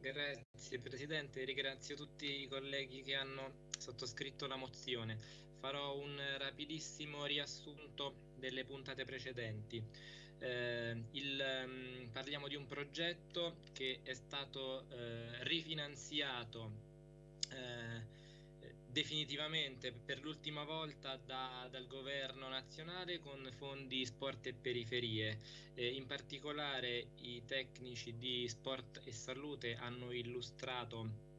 Grazie Presidente, ringrazio tutti i colleghi che hanno sottoscritto la mozione. Farò un rapidissimo riassunto delle puntate precedenti. Eh, il, um, parliamo di un progetto che è stato eh, rifinanziato eh, definitivamente per l'ultima volta da, dal governo nazionale con fondi sport e periferie. Eh, in particolare i tecnici di sport e salute hanno illustrato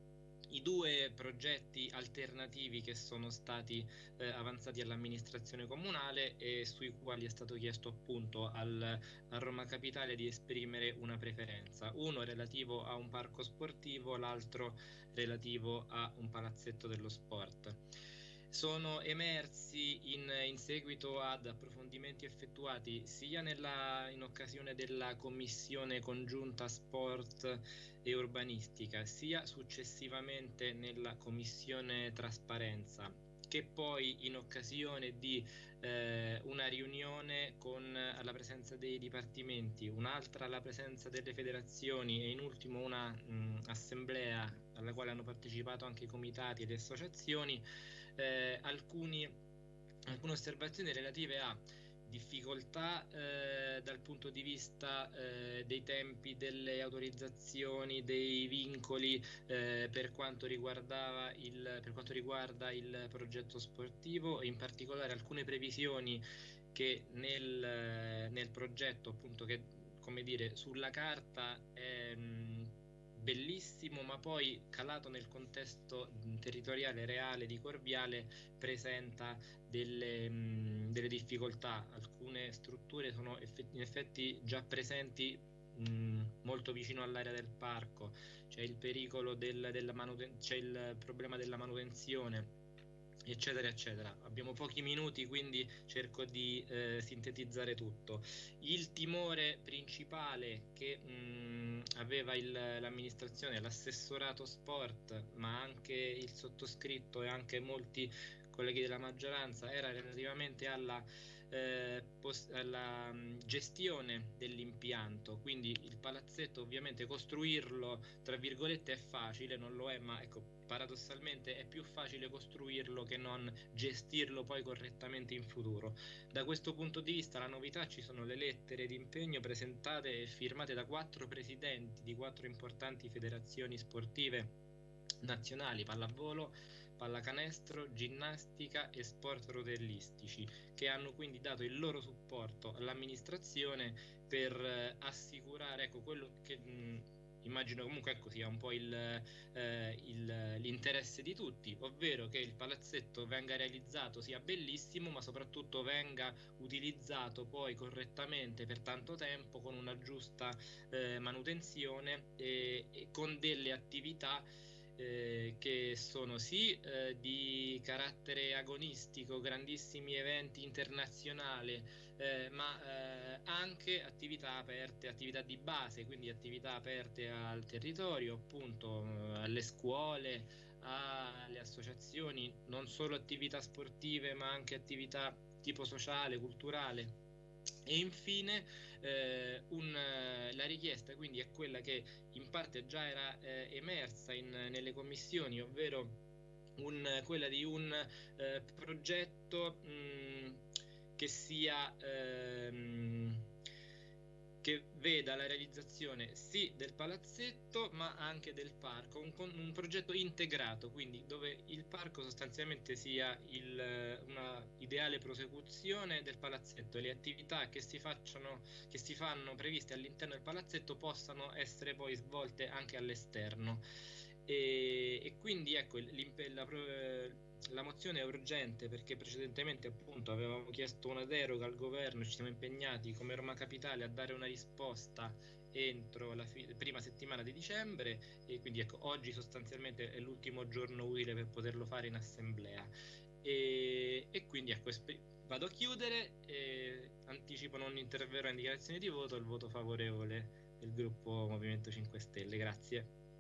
i due progetti alternativi che sono stati eh, avanzati all'amministrazione comunale e sui quali è stato chiesto appunto al, a Roma Capitale di esprimere una preferenza, uno relativo a un parco sportivo, l'altro relativo a un palazzetto dello sport sono emersi in, in, seguito ad approfondimenti effettuati sia nella, in occasione della commissione congiunta sport e urbanistica, sia successivamente nella commissione trasparenza che poi in occasione di eh, una riunione con alla presenza dei dipartimenti, un'altra alla presenza delle federazioni e in ultimo una mh, assemblea alla quale hanno partecipato anche i comitati e le associazioni, eh, alcuni, alcune osservazioni relative a difficoltà eh, dal punto di vista eh, dei tempi delle autorizzazioni, dei vincoli eh, per, quanto il, per quanto riguarda il progetto sportivo e in particolare alcune previsioni che nel, nel progetto appunto che come dire sulla carta è, mh, bellissimo, ma poi calato nel contesto territoriale reale di Corviale presenta delle, mh, delle difficoltà. Alcune strutture sono effetti, in effetti già presenti molto vicino all'area del parco, c'è il pericolo del, della manuten- c'è il problema della manutenzione eccetera eccetera. Abbiamo pochi minuti quindi cerco di eh, sintetizzare tutto. Il timore principale che mh, aveva il, l'amministrazione l'assessorato sport ma anche il sottoscritto e anche molti colleghi della maggioranza era relativamente alla, eh, post- alla gestione dell'impianto quindi il palazzetto ovviamente costruirlo tra virgolette è facile non lo è ma ecco paradossalmente è più facile costruirlo che non gestirlo poi correttamente in futuro. Da questo punto di vista la novità ci sono le lettere di impegno presentate e firmate da quattro presidenti di quattro importanti federazioni sportive nazionali pallavolo, pallacanestro, ginnastica e sport rotellistici che hanno quindi dato il loro supporto all'amministrazione per eh, assicurare ecco, quello che mh, immagino comunque ecco sia un po' il, eh, il, l'interesse di tutti, ovvero che il palazzetto venga realizzato sia bellissimo, ma soprattutto venga utilizzato poi correttamente per tanto tempo con una giusta eh, manutenzione e, e con delle attività eh, che sono sì eh, di carattere agonistico, grandissimi eventi internazionali, eh, ma eh, anche attività aperte, attività di base, quindi attività aperte al territorio, appunto eh, alle scuole, alle associazioni, non solo attività sportive, ma anche attività tipo sociale, culturale e infine eh, un, la richiesta quindi è quella che in parte già era eh, emersa in, nelle commissioni, ovvero un, quella di un eh, progetto mh, che sia ehm, che veda la realizzazione sì del palazzetto ma anche del parco, un, un progetto integrato, quindi dove il parco sostanzialmente sia il, una ideale prosecuzione del palazzetto e le attività che si, facciano, che si fanno previste all'interno del palazzetto possano essere poi svolte anche all'esterno. E, e quindi ecco la, la mozione è urgente perché precedentemente appunto avevamo chiesto una deroga al governo, ci siamo impegnati come Roma Capitale a dare una risposta entro la fi- prima settimana di dicembre e quindi ecco oggi sostanzialmente è l'ultimo giorno utile per poterlo fare in assemblea. E, e quindi ecco vado a chiudere e anticipo non interverrò in dichiarazione di voto il voto favorevole del gruppo Movimento 5 Stelle. Grazie